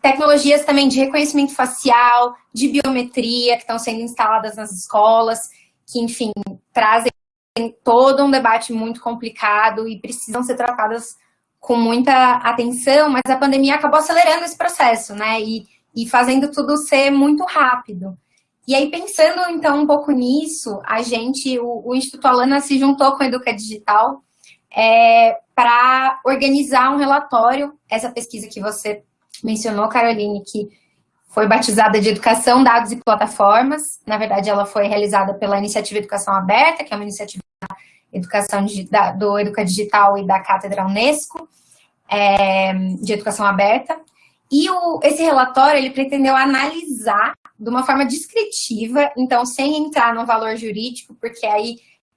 tecnologias também de reconhecimento facial, de biometria, que estão sendo instaladas nas escolas, que, enfim, trazem todo um debate muito complicado e precisam ser tratadas com muita atenção, mas a pandemia acabou acelerando esse processo, né? E, e fazendo tudo ser muito rápido. E aí, pensando então um pouco nisso, a gente, o, o Instituto Alana se juntou com a Educa Digital é, para organizar um relatório, essa pesquisa que você mencionou, Caroline, que foi batizada de Educação, Dados e Plataformas. Na verdade, ela foi realizada pela Iniciativa Educação Aberta, que é uma iniciativa da educação do Educa Digital e da Cátedra Unesco, é, de Educação Aberta. E o, esse relatório, ele pretendeu analisar de uma forma descritiva, então sem entrar no valor jurídico, porque aí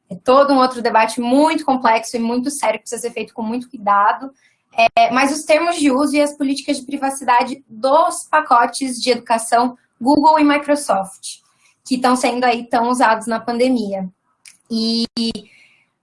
é todo um outro debate muito complexo e muito sério, que precisa ser feito com muito cuidado, é, mas os termos de uso e as políticas de privacidade dos pacotes de educação Google e Microsoft, que estão sendo aí tão usados na pandemia. E,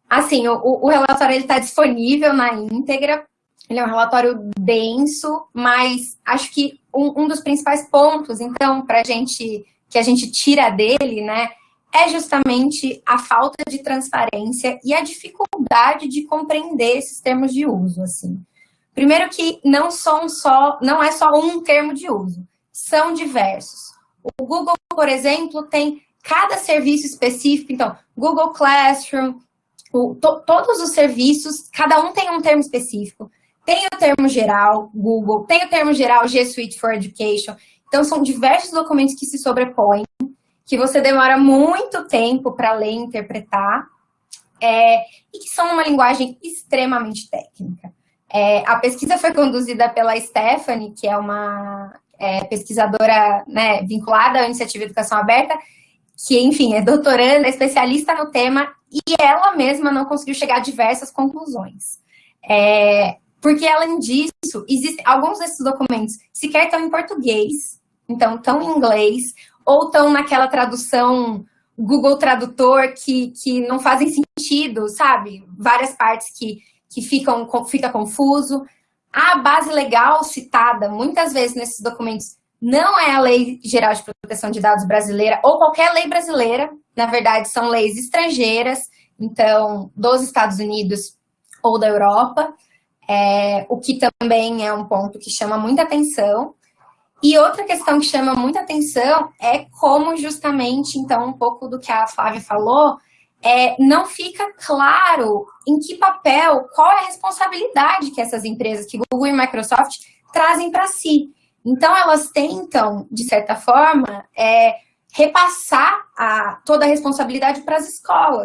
assim, o, o relatório está disponível na íntegra, ele é um relatório denso, mas acho que um, um dos principais pontos, então, para gente, que a gente tira dele, né, é justamente a falta de transparência e a dificuldade de compreender esses termos de uso, assim. Primeiro que não são só, não é só um termo de uso, são diversos. O Google, por exemplo, tem cada serviço específico, então, Google Classroom, o, to, todos os serviços, cada um tem um termo específico. Tem o termo geral, Google, tem o termo geral G Suite for Education. Então, são diversos documentos que se sobrepõem, que você demora muito tempo para ler e interpretar, é, e que são uma linguagem extremamente técnica. É, a pesquisa foi conduzida pela Stephanie, que é uma é, pesquisadora né, vinculada à Iniciativa Educação Aberta, que, enfim, é doutoranda, é especialista no tema, e ela mesma não conseguiu chegar a diversas conclusões. É, porque, além disso, existem alguns desses documentos sequer estão em português, então estão em inglês, ou estão naquela tradução Google Tradutor que, que não fazem sentido, sabe? Várias partes que que ficam, fica confuso. A base legal citada muitas vezes nesses documentos não é a Lei Geral de Proteção de Dados brasileira ou qualquer lei brasileira, na verdade são leis estrangeiras, então dos Estados Unidos ou da Europa, é, o que também é um ponto que chama muita atenção. E outra questão que chama muita atenção é como justamente, então, um pouco do que a Flávia falou, é, não fica claro em que papel, qual é a responsabilidade que essas empresas, que Google e Microsoft, trazem para si. Então, elas tentam, de certa forma, é, repassar a, toda a responsabilidade para as escolas.